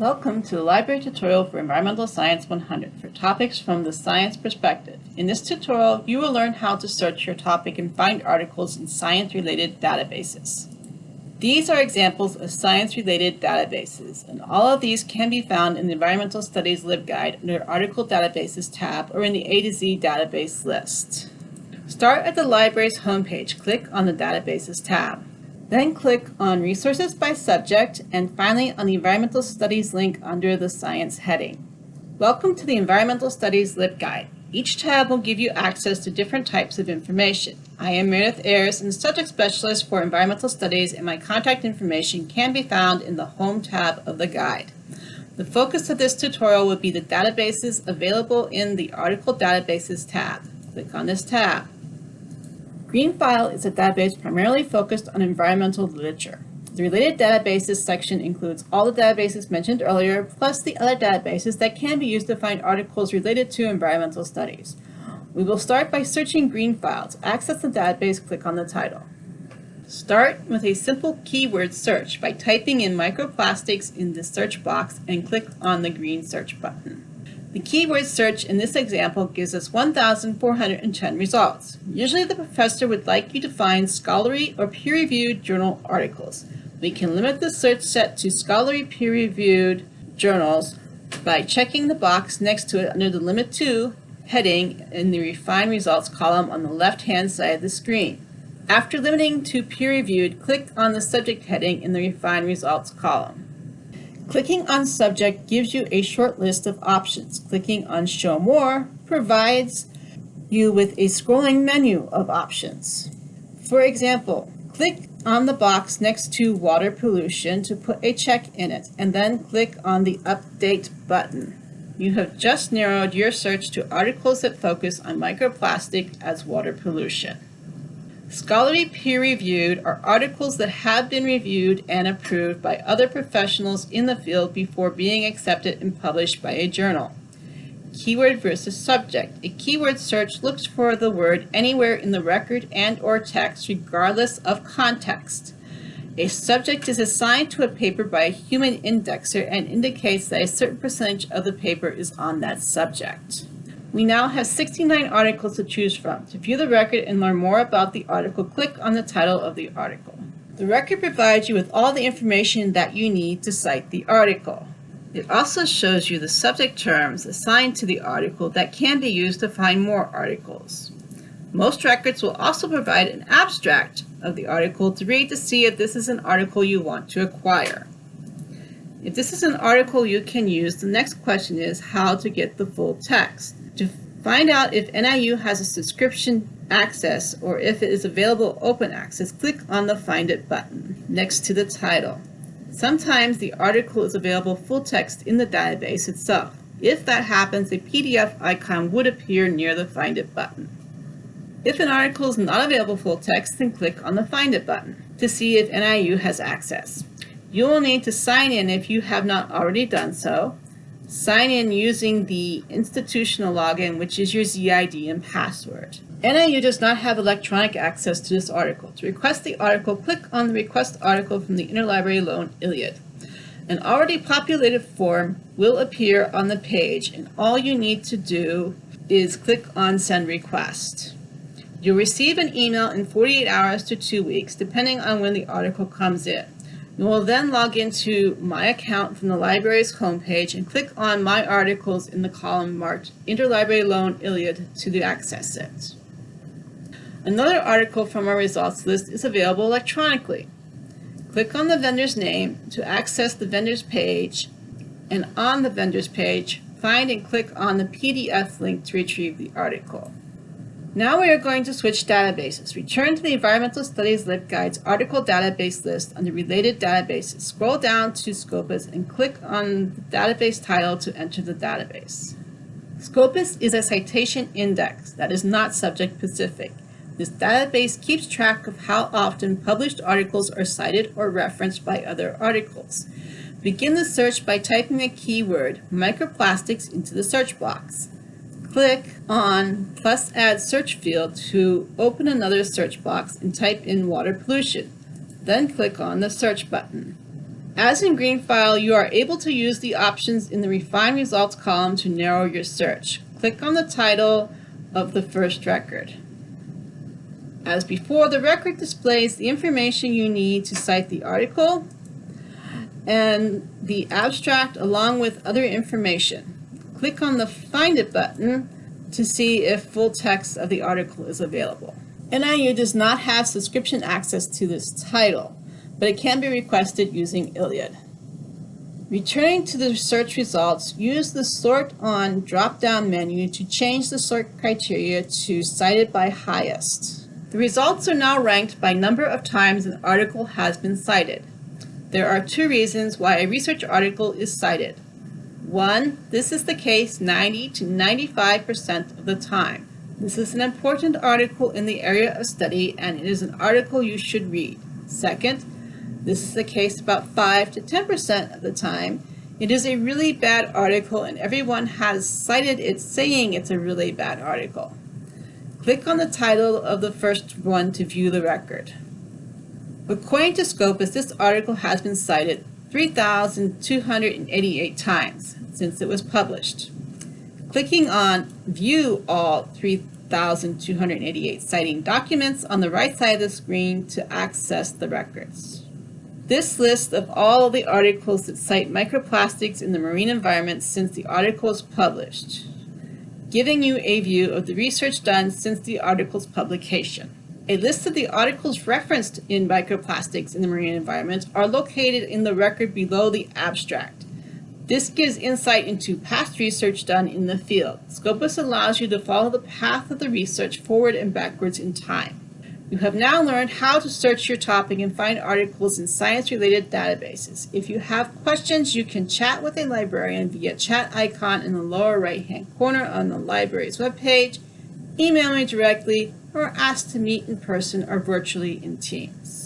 Welcome to the library tutorial for Environmental Science 100 for topics from the science perspective. In this tutorial, you will learn how to search your topic and find articles in science-related databases. These are examples of science-related databases, and all of these can be found in the Environmental Studies LibGuide under Article Databases tab or in the A to Z database list. Start at the library's homepage. Click on the Databases tab. Then click on Resources by Subject and finally on the Environmental Studies link under the Science heading. Welcome to the Environmental Studies LibGuide. Each tab will give you access to different types of information. I am Meredith Ayers, and Subject Specialist for Environmental Studies, and my contact information can be found in the Home tab of the guide. The focus of this tutorial will be the databases available in the Article Databases tab. Click on this tab. GreenFile is a database primarily focused on environmental literature. The related databases section includes all the databases mentioned earlier, plus the other databases that can be used to find articles related to environmental studies. We will start by searching GreenFile. To access the database, click on the title. Start with a simple keyword search by typing in microplastics in the search box and click on the green search button. The keyword search in this example gives us 1,410 results. Usually the professor would like you to find scholarly or peer-reviewed journal articles. We can limit the search set to scholarly peer-reviewed journals by checking the box next to it under the Limit To heading in the Refine Results column on the left-hand side of the screen. After limiting to peer-reviewed, click on the subject heading in the Refine Results column. Clicking on Subject gives you a short list of options. Clicking on Show More provides you with a scrolling menu of options. For example, click on the box next to water pollution to put a check in it, and then click on the Update button. You have just narrowed your search to articles that focus on microplastic as water pollution. Scholarly peer-reviewed are articles that have been reviewed and approved by other professionals in the field before being accepted and published by a journal. Keyword versus subject. A keyword search looks for the word anywhere in the record and or text regardless of context. A subject is assigned to a paper by a human indexer and indicates that a certain percentage of the paper is on that subject. We now have 69 articles to choose from. To view the record and learn more about the article, click on the title of the article. The record provides you with all the information that you need to cite the article. It also shows you the subject terms assigned to the article that can be used to find more articles. Most records will also provide an abstract of the article to read to see if this is an article you want to acquire. If this is an article you can use, the next question is how to get the full text. To find out if NIU has a subscription access or if it is available open access, click on the Find It button next to the title. Sometimes the article is available full text in the database itself. If that happens, a PDF icon would appear near the Find It button. If an article is not available full text, then click on the Find It button to see if NIU has access. You will need to sign in if you have not already done so, Sign in using the institutional login, which is your ZID and password. NIU does not have electronic access to this article. To request the article, click on the Request Article from the Interlibrary Loan ILLiad. An already populated form will appear on the page, and all you need to do is click on Send Request. You'll receive an email in 48 hours to two weeks, depending on when the article comes in. You will then log into My Account from the library's homepage and click on My Articles in the column marked Interlibrary Loan ILLiad to access it. Another article from our results list is available electronically. Click on the vendor's name to access the vendor's page, and on the vendor's page, find and click on the PDF link to retrieve the article. Now we are going to switch databases. Return to the Environmental Studies LibGuide's article database list under related databases. Scroll down to Scopus and click on the database title to enter the database. Scopus is a citation index that is not subject specific. This database keeps track of how often published articles are cited or referenced by other articles. Begin the search by typing the keyword microplastics into the search box. Click on plus add search field to open another search box and type in water pollution. Then click on the search button. As in Greenfile, you are able to use the options in the Refine Results column to narrow your search. Click on the title of the first record. As before, the record displays the information you need to cite the article and the abstract along with other information. Click on the Find It button to see if full text of the article is available. NIU does not have subscription access to this title, but it can be requested using ILLiad. Returning to the search results, use the Sort On drop-down menu to change the sort criteria to Cited by Highest. The results are now ranked by number of times an article has been cited. There are two reasons why a research article is cited. One, this is the case 90 to 95% of the time. This is an important article in the area of study and it is an article you should read. Second, this is the case about 5 to 10% of the time. It is a really bad article and everyone has cited it saying it's a really bad article. Click on the title of the first one to view the record. According to Scopus, this article has been cited 3,288 times since it was published. Clicking on View All 3,288 citing documents on the right side of the screen to access the records. This list of all the articles that cite microplastics in the marine environment since the article was published, giving you a view of the research done since the article's publication. A list of the articles referenced in microplastics in the marine environment are located in the record below the abstract. This gives insight into past research done in the field. Scopus allows you to follow the path of the research forward and backwards in time. You have now learned how to search your topic and find articles in science-related databases. If you have questions, you can chat with a librarian via chat icon in the lower right-hand corner on the library's webpage, email me directly, or asked to meet in person or virtually in Teams.